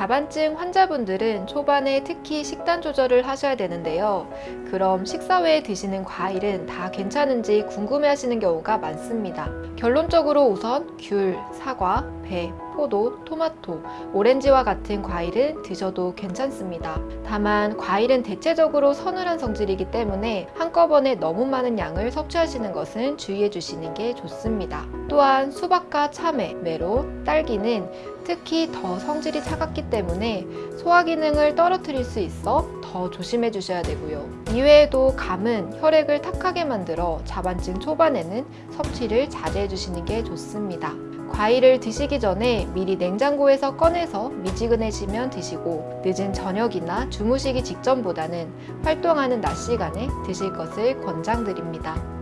자반증 환자분들은 초반에 특히 식단 조절을 하셔야 되는데요. 그럼 식사 외에 드시는 과일은 다 괜찮은지 궁금해 하시는 경우가 많습니다. 결론적으로 우선 귤, 사과, 배, 포도, 토마토, 오렌지와 같은 과일은 드셔도 괜찮습니다. 다만 과일은 대체적으로 서늘한 성질이기 때문에 한꺼번에 너무 많은 양을 섭취하시는 것은 주의해 주시는 게 좋습니다. 또한 수박과 참외, 메론, 딸기는 특히 더 성질이 차갑기 때문에 소화 기능을 떨어뜨릴 수 있어 더 조심해 주셔야 되고요. 이외에도 감은 혈액을 탁하게 만들어 자반증 초반에는 섭취를 자제해 주시는 게 좋습니다. 과일을 드시기 전에 미리 냉장고에서 꺼내서 미지근해지면 드시고 늦은 저녁이나 주무시기 직전보다는 활동하는 낮 시간에 드실 것을 권장드립니다.